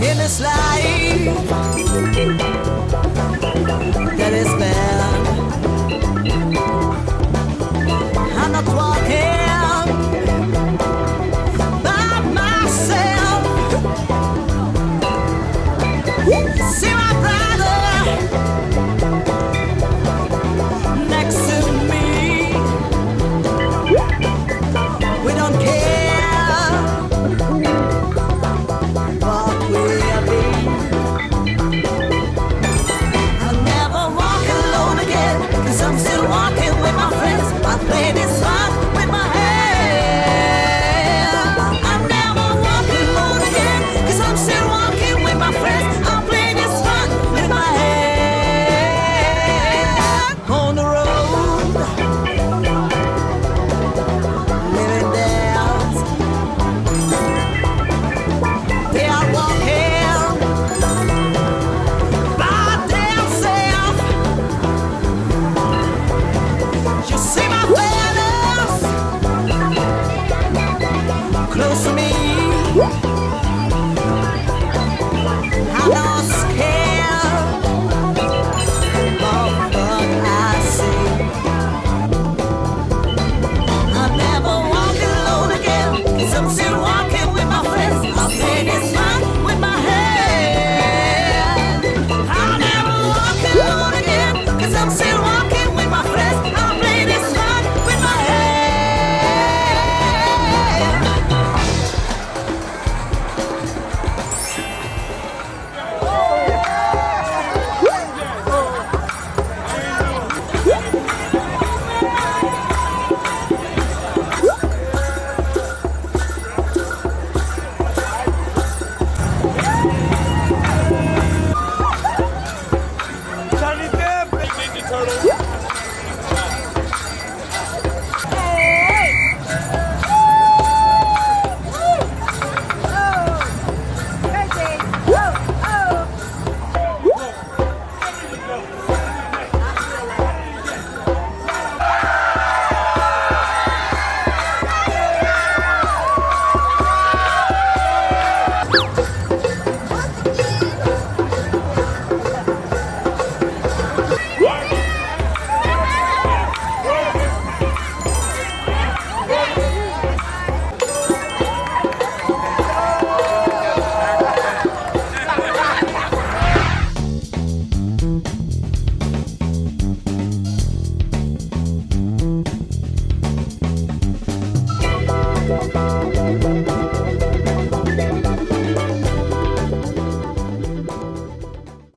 in this life that is meant. Bye.